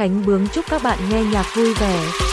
Khánh Bướng chúc các bạn nghe nhạc vui vẻ.